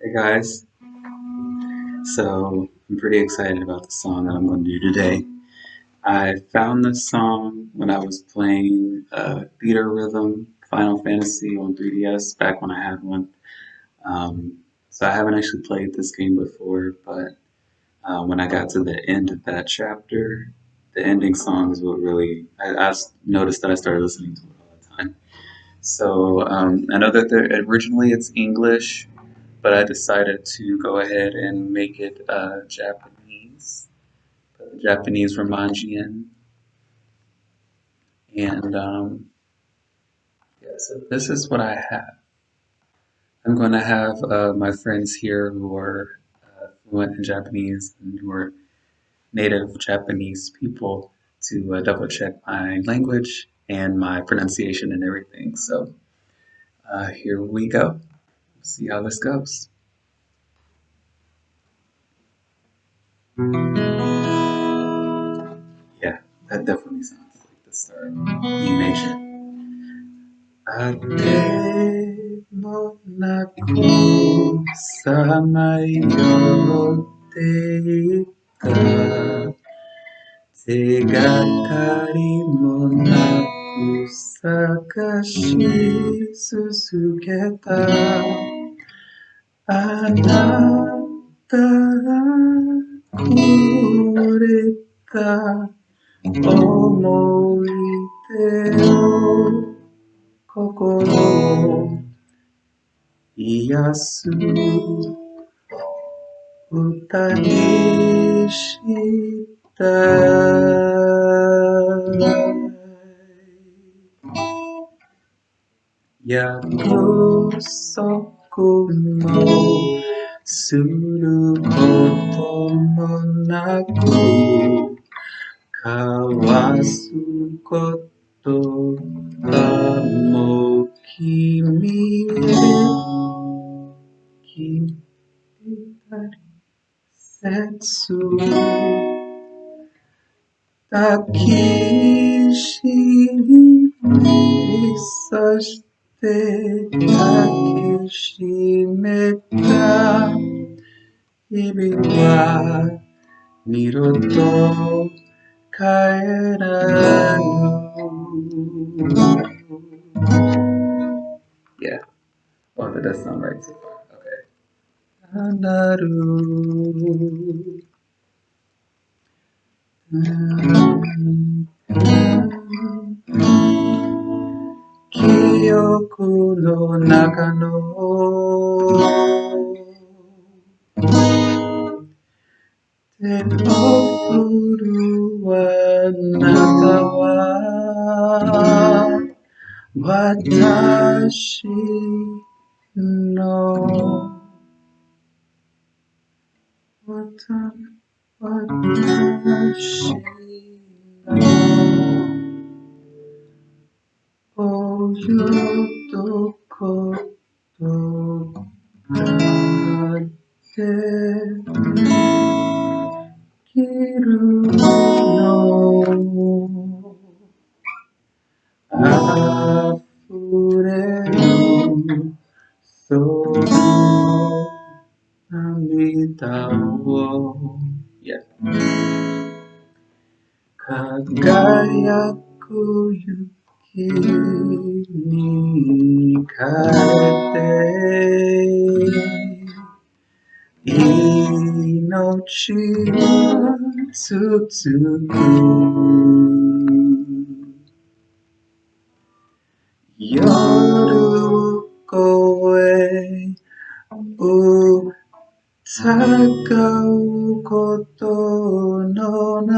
Hey guys, so I'm pretty excited about the song that I'm going to do today. I found this song when I was playing uh, Theatrhythm Final Fantasy on 3DS back when I had one. Um, so I haven't actually played this game before, but uh, when I got to the end of that chapter, the ending song is what really I, I noticed that I started listening to it all the time. So um, I know that originally it's English, but I decided to go ahead and make it uh, Japanese, Japanese Romanjian. And um, yeah, so this is what I have. I'm going to have uh, my friends here who are uh, fluent in Japanese and who are native Japanese people to uh, double check my language and my pronunciation and everything. So uh, here we go see how this goes. Yeah, that definitely sounds like the start. E major. Atemo na kusa mayoteita Te gatari mo na kusakashi susuketa あなたがくれた思い出を心を癒す歌にしたい約束もすることもなく交わすことはもう君へ君切抱きしめさして 抱きしめた日々は二度と帰らぬ Yeah. Oh, that does sound right so far. Okay. なる kudo nakano Te opuruan nakawa Watashi no. Watashi no. Oh, you 一言あって切るのあふれるその涙を、輝く夢に変えて命は続く。夜を越え歌うことのない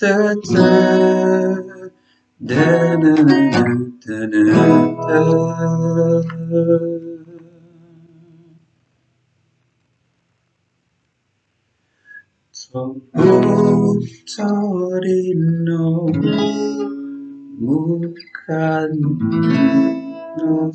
dun, dun, Da, da, da, da, da. Torino Mukan no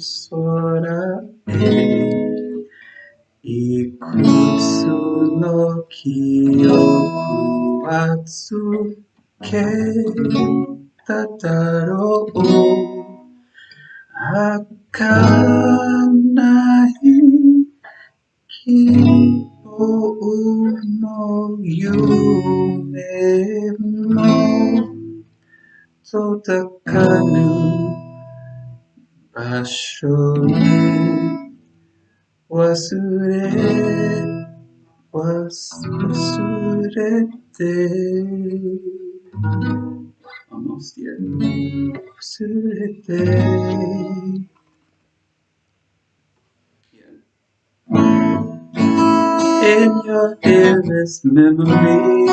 Sora e Ikutsu no Kyoku Atsuke Tataro Akanai Kipo no Yume mo Totakanu Basho Wasure was Wasurete Almost here. Wasurete In your dearest memories.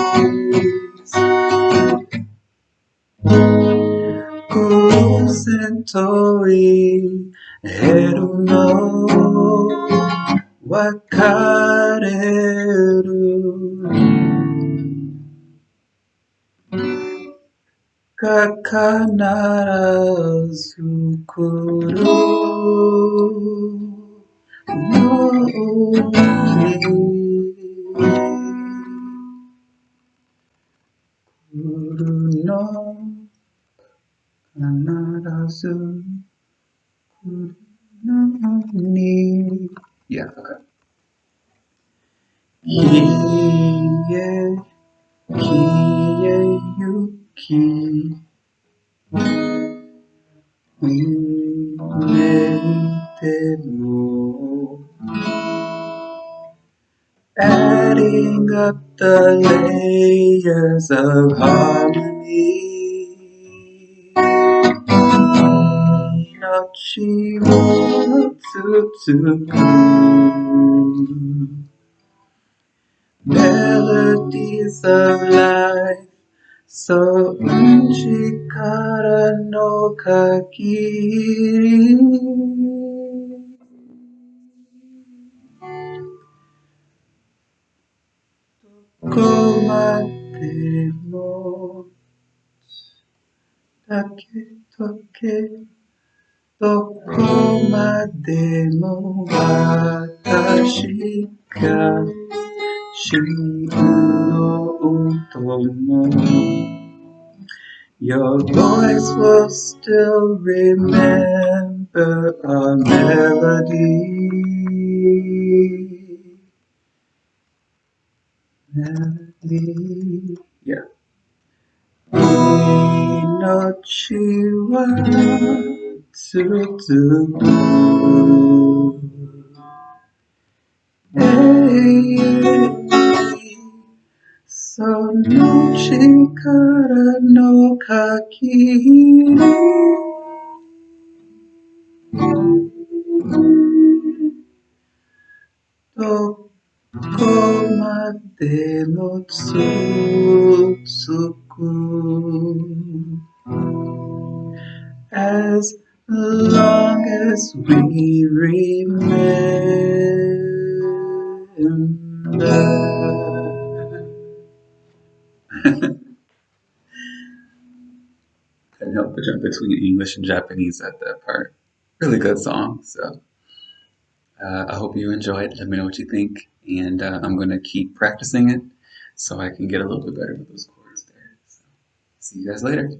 Kusentori Heru no Wakareru Kakanarazu Kuru Kuru no Kanarazu Kuru no ni Yeah, okay. Kiye, kiye yuki Umetemo Adding up the layers of harmony tsutsuku Melodies of life その力の限りどこまでもだけとけどこまでも私が Your voice will still remember a melody. Melody. Yeah. Inochi wa tsutsuku. Hey. So no chikara no kakiri Dokomade no tsutsuku As long as we remember Couldn't help but jump between English and Japanese at that part. Really good song. So uh, I hope you enjoyed. Let me know what you think, and uh, I'm gonna keep practicing it so I can get a little bit better with those chords there. So see you guys later.